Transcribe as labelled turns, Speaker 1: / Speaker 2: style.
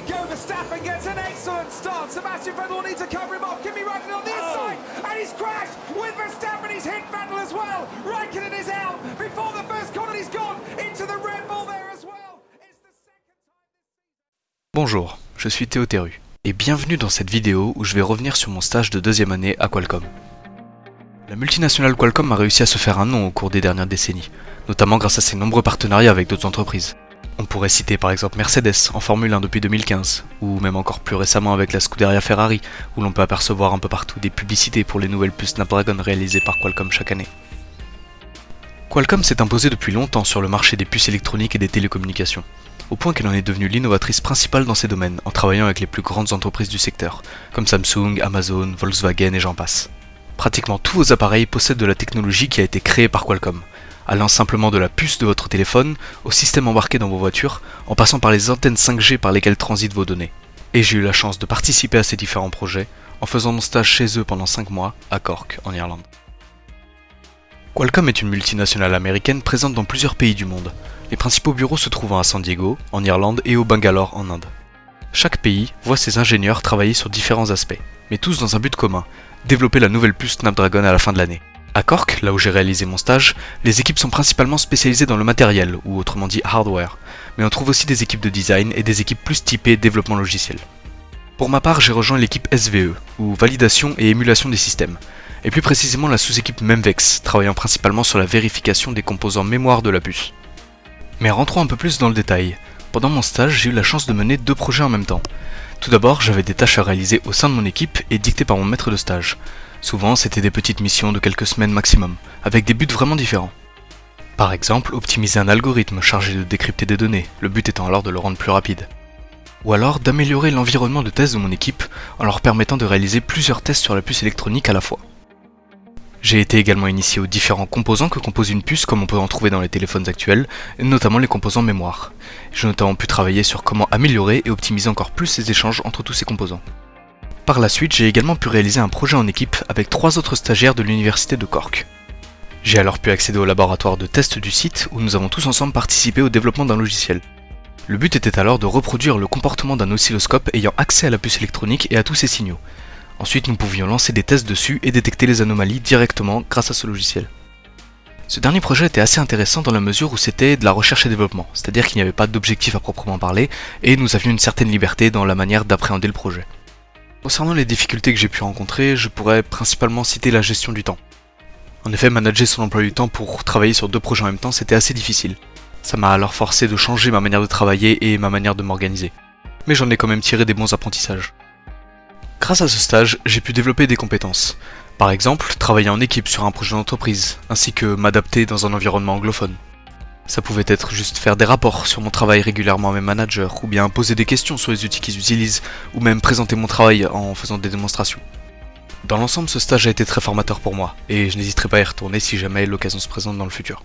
Speaker 1: we go. Verstappen gets an excellent start. Sebastian Vettel will need to cover him off. Kimi Raikkonen on the inside, and he's crashed with Verstappen. He's hit Vettel as well. Raikkonen is out before the first corner. He's gone into the Red Bull there as well. It's the second time.
Speaker 2: Bonjour, je suis Théo Terru, et bienvenue dans cette vidéo où je vais revenir sur mon stage de deuxième année à Qualcomm. La multinationale Qualcomm a réussi à se faire un nom au cours des dernières décennies, notamment grâce à ses nombreux partenariats avec d'autres entreprises. On pourrait citer par exemple Mercedes en Formule 1 depuis 2015, ou même encore plus récemment avec la Scuderia Ferrari, où l'on peut apercevoir un peu partout des publicités pour les nouvelles puces Snapdragon réalisées par Qualcomm chaque année. Qualcomm s'est imposé depuis longtemps sur le marché des puces électroniques et des télécommunications, au point qu'elle en est devenue l'innovatrice principale dans ces domaines en travaillant avec les plus grandes entreprises du secteur, comme Samsung, Amazon, Volkswagen et j'en passe. Pratiquement tous vos appareils possèdent de la technologie qui a été créée par Qualcomm, allant simplement de la puce de votre téléphone au système embarqué dans vos voitures, en passant par les antennes 5G par lesquelles transitent vos données. Et j'ai eu la chance de participer à ces différents projets en faisant mon stage chez eux pendant 5 mois à Cork, en Irlande. Qualcomm est une multinationale américaine présente dans plusieurs pays du monde, les principaux bureaux se trouvant à San Diego, en Irlande et au Bangalore, en Inde. Chaque pays voit ses ingénieurs travailler sur différents aspects, mais tous dans un but commun, développer la nouvelle puce Snapdragon à la fin de l'année. À Cork, là où j'ai réalisé mon stage, les équipes sont principalement spécialisées dans le matériel, ou autrement dit hardware, mais on trouve aussi des équipes de design et des équipes plus typées développement logiciel. Pour ma part, j'ai rejoint l'équipe SVE, ou validation et émulation des systèmes, et plus précisément la sous-équipe Memvex, travaillant principalement sur la vérification des composants mémoire de la puce. Mais rentrons un peu plus dans le détail. Pendant mon stage, j'ai eu la chance de mener deux projets en même temps. Tout d'abord, j'avais des tâches à réaliser au sein de mon équipe et dictées par mon maître de stage. Souvent, c'était des petites missions de quelques semaines maximum, avec des buts vraiment différents. Par exemple, optimiser un algorithme chargé de décrypter des données, le but étant alors de le rendre plus rapide. Ou alors d'améliorer l'environnement de test de mon équipe en leur permettant de réaliser plusieurs tests sur la puce électronique à la fois. J'ai été également initié aux différents composants que compose une puce comme on peut en trouver dans les téléphones actuels, notamment les composants mémoire. J'ai notamment pu travailler sur comment améliorer et optimiser encore plus les échanges entre tous ces composants. Par la suite, j'ai également pu réaliser un projet en équipe avec trois autres stagiaires de l'université de Cork. J'ai alors pu accéder au laboratoire de test du site où nous avons tous ensemble participé au développement d'un logiciel. Le but était alors de reproduire le comportement d'un oscilloscope ayant accès à la puce électronique et à tous ses signaux. Ensuite, nous pouvions lancer des tests dessus et détecter les anomalies directement grâce à ce logiciel. Ce dernier projet était assez intéressant dans la mesure où c'était de la recherche et développement, c'est-à-dire qu'il n'y avait pas d'objectif à proprement parler, et nous avions une certaine liberté dans la manière d'appréhender le projet. Concernant les difficultés que j'ai pu rencontrer, je pourrais principalement citer la gestion du temps. En effet, manager son emploi du temps pour travailler sur deux projets en même temps, c'était assez difficile. Ça m'a alors forcé de changer ma manière de travailler et ma manière de m'organiser. Mais j'en ai quand même tiré des bons apprentissages. Grâce à ce stage, j'ai pu développer des compétences. Par exemple, travailler en équipe sur un projet d'entreprise, ainsi que m'adapter dans un environnement anglophone. Ça pouvait être juste faire des rapports sur mon travail régulièrement à mes managers, ou bien poser des questions sur les outils qu'ils utilisent, ou même présenter mon travail en faisant des démonstrations. Dans l'ensemble, ce stage a été très formateur pour moi, et je n'hésiterai pas à y retourner si jamais l'occasion se présente dans le futur.